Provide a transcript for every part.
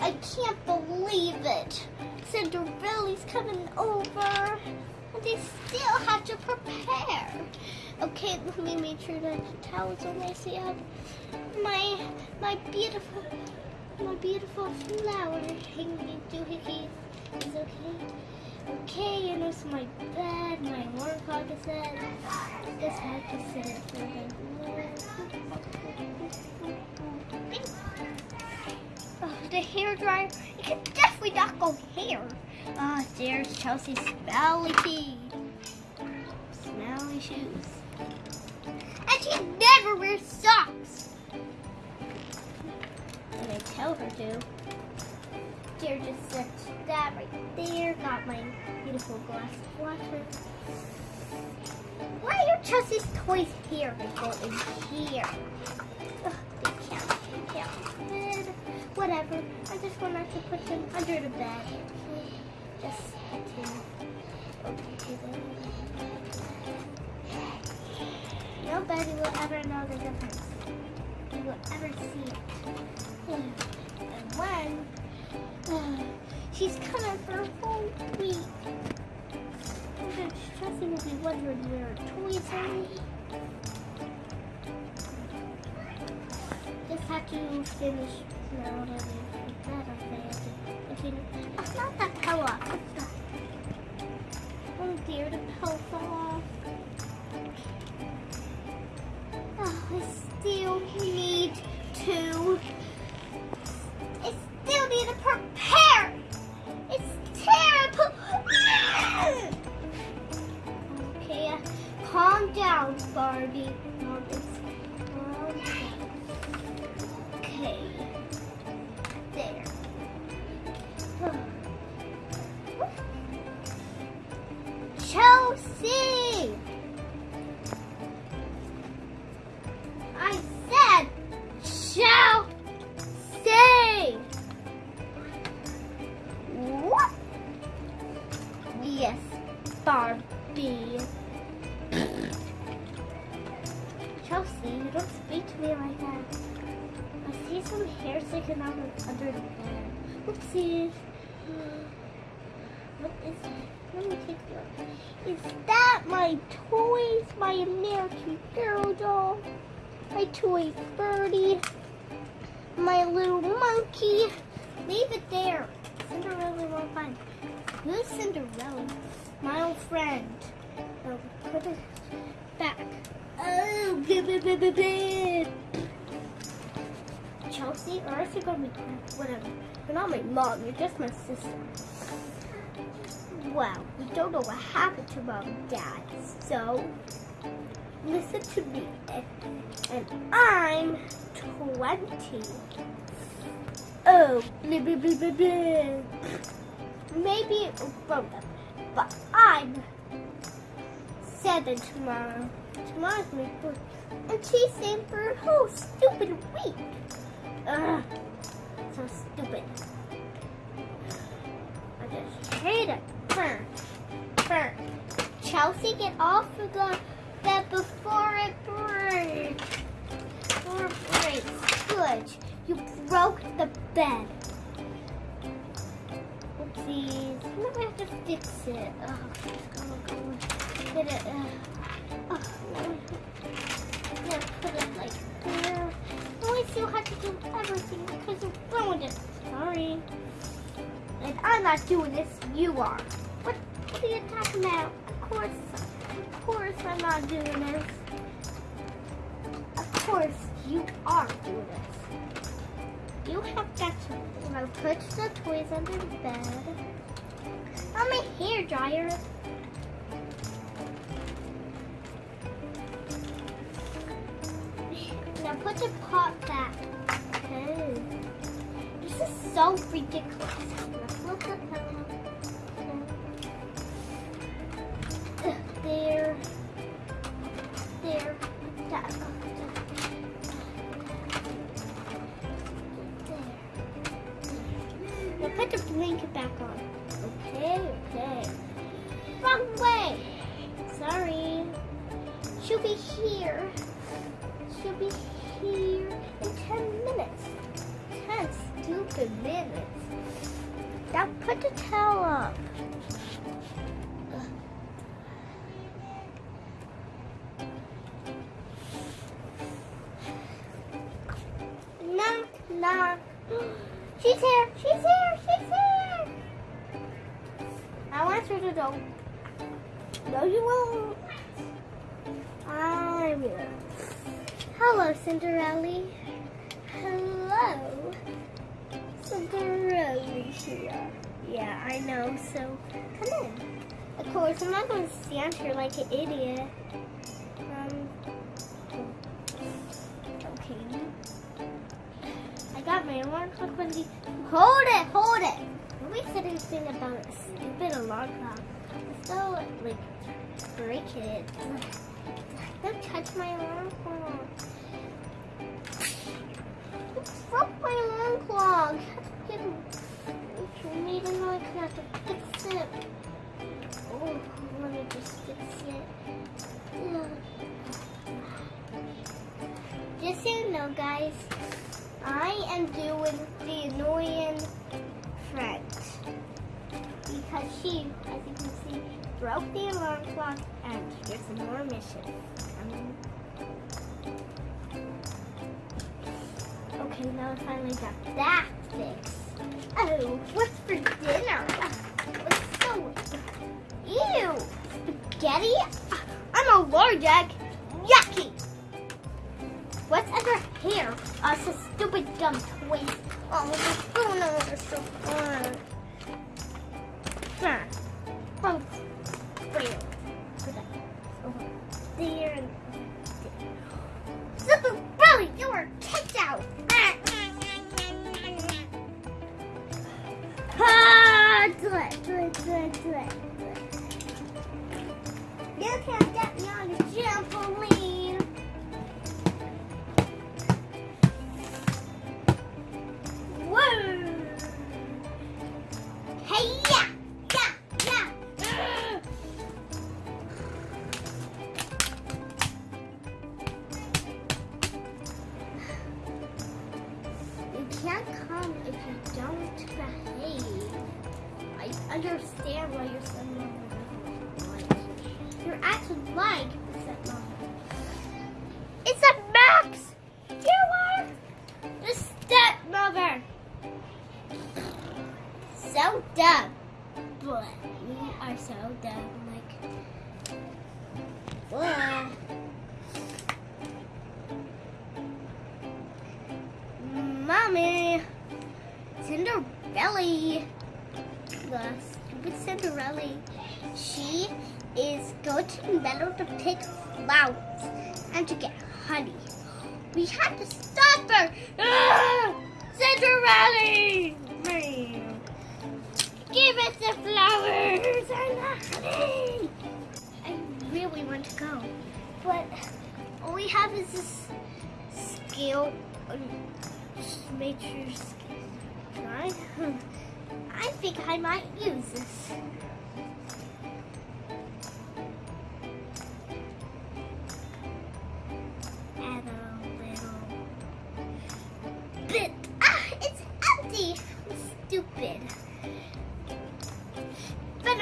I can't believe it. Cinderella's coming over. And they still have to prepare. Okay, let me make sure that the towels are nicely up. My my beautiful my beautiful flower hanging doohickey is okay. Okay, and there's my bed, my workout set. This has to sit for the the hair dryer. You can definitely not go hair. Ah, there's Chelsea's smelly feet. Smelly shoes. And she never wears socks. And I tell her to. There, just set that right there. Got my beautiful glass of water. Why are Chelsea's toys here? They go in here. Whatever. I just wanted to put them under the bed. Just to. Nobody will ever know the difference. You will ever see it. And when uh, she's coming for a whole week. Chelsea will be wondering where her toys are. Just have to finish It's not that pillow. What's that? Oh dear, the pillow Oopsies. What is that? Let me take a look. Is that my toys? My American Girl doll? My toy birdie? My little monkey? Leave it there. Cinderella won't find. Who's Cinderella? My old friend. Oh, put it back. Oh, good, good, good, good, good. Chelsea, or you're gonna be whatever. You're not my mom. You're just my sister. Well, we don't know what happened to mom and dad, so listen to me. And, I'm 20. Oh, blah, blah, blah, blah, blah. Maybe of them, but I'm seven tomorrow. Tomorrow's my birthday, and she's saying for a whole stupid week. Ugh, so stupid. I just hate it. Burn, burn. Chelsea, get off of the bed before it breaks. Before it breaks. Good. You broke the bed. Oopsies. Now I have to fix it. Oh, it's gonna go. Get it. Uh, oh, yeah, put it like there. I to do everything because you ruined it. And I'm not doing this. You are. What, what are you talking about? Of course, of course I'm not doing this. Of course you are doing this. You have got to now put the toys under the bed. On my hair dryer. Now put the pot back. So ridiculous. Flip the put the towel up. Knock, knock. She's here, she's here, she's here. I want her to go. No, you won't. I will. Hello, Cinderella. Hello. Cinderella here. Yeah, I know, so come in. Of course, I'm not going to stand here like an idiot. Um, okay. I got my alarm clock the... Hold it, hold it! Nobody said anything about a stupid alarm clock. So, like, break it. Don't touch my alarm clock. Just fix it. Ugh. Just so you know, guys, I am doing the annoying friend because she, as you can see, broke the alarm clock and here's some more mission. Um, okay, now I finally got that fixed. Oh, what's for I'm allergic. Yucky. What's under here? Oh, it's a stupid dumb toy. Oh, the spoon over so fun. Wait. Over there and there. Super Belly, you are kicked out. Ah, do it, do it, do it, do it. Trampoline. Whoa! Hey, yeah, yeah, yeah. You can't come if you don't behave. I understand why you're so like You're acting like dumb. Like, well. Mommy! Cinderella! The stupid Cinderella. She is going to meadow to pick flowers and to get honey. We have to stop her! Ah! Cinderella! Us the flowers and the honey! I really want to go, but all we have is this skill. um, Just make sure your skill. I think I might use this. Add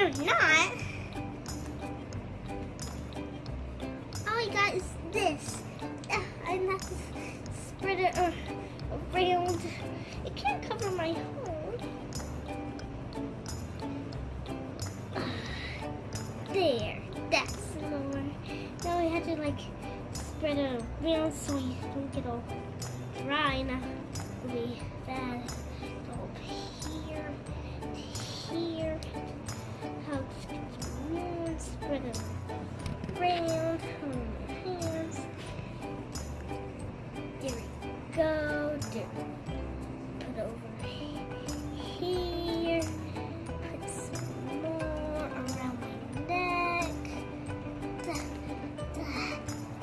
Better not. All I got is this. I have to spread it uh, around. It can't cover my hole. There. That's more. Now we have to like spread it around so we don't get all dry. Now we that go up here, here. Spread it around on my hands. There we go. There. Put over here. Put some more around my neck. Da, da,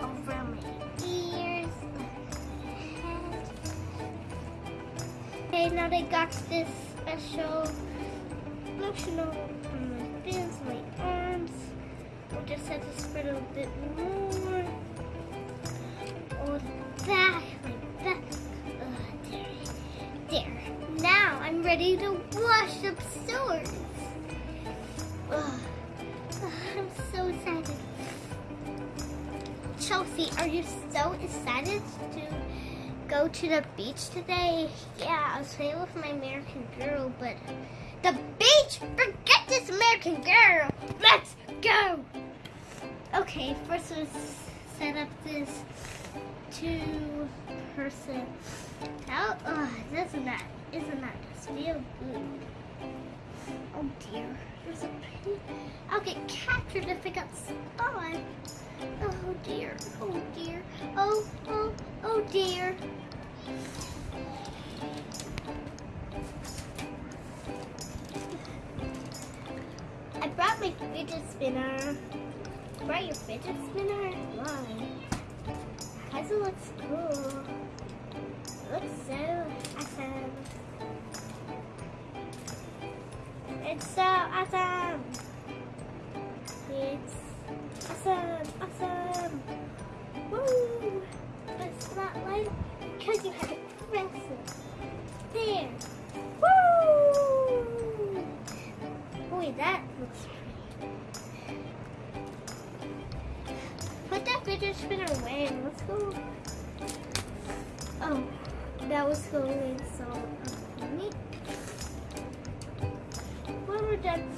around my ears. Head. Okay, now they got this special lotion on just spread a bit more. Uh, there. There. I'm ready to wash up. Ugh. Ugh, I'm so excited. Chelsea, are you so excited to go to the beach today? Yeah, I was playing with my American Girl, but the beach? Forget this American Girl. Let's go. Okay, first let's set up this two person. Oh, doesn't that isn't that just feel good? Oh dear, there's a pretty. I'll get captured if I got spot. Oh dear, oh dear, oh oh oh dear. I brought my fidget spinner. Brought your fidget spinner? Why? Because it looks cool. It looks so awesome. It's so awesome. It's awesome, awesome. Woo! But it's not like because you have Put that fidget spinner away. Let's go. Oh, that was going so neat. When we're done,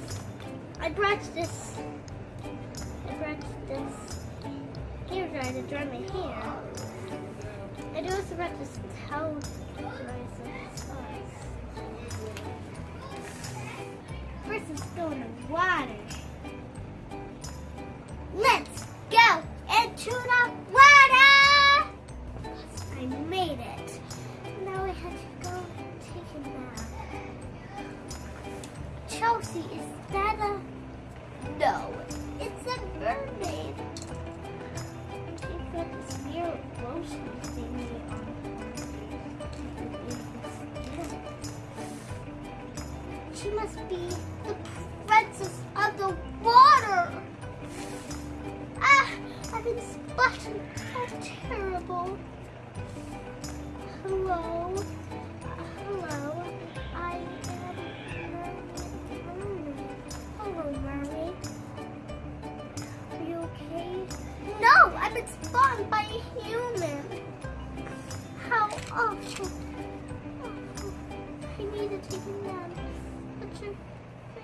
I brought this. I brought this hair dryer to dry my hair. I also brought this towel to dry some. First, it's going to water. Must be the princess of the water. Ah, I've been splashed. How terrible. Hello. Hello. I am mermaid. Hello, mermaid. Are you okay? No, I've been spawned by a human. How awful. awful. I need to take a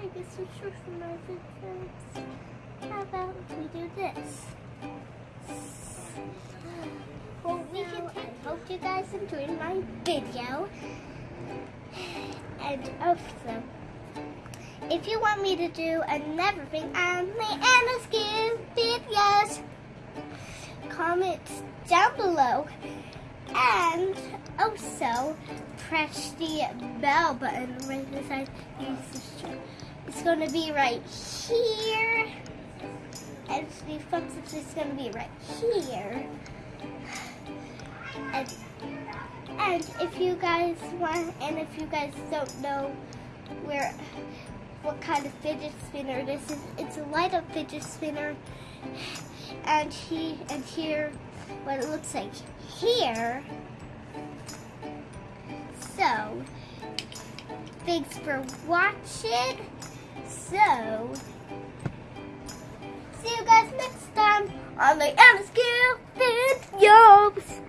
bag is so short for my legs. How about we do this? Well, we can I hope you guys enjoyed my video. And also, if you want me to do another thing on my Anna Skin videos, comment down below. And also, press the bell button right beside the It's going to be right here. And the up is going to be right here. And, and if you guys want, and if you guys don't know where, what kind of fidget spinner this is, it's a light up fidget spinner. And he, and here, what it looks like here. So, thanks for watching. So, see you guys next time on the Skill videos.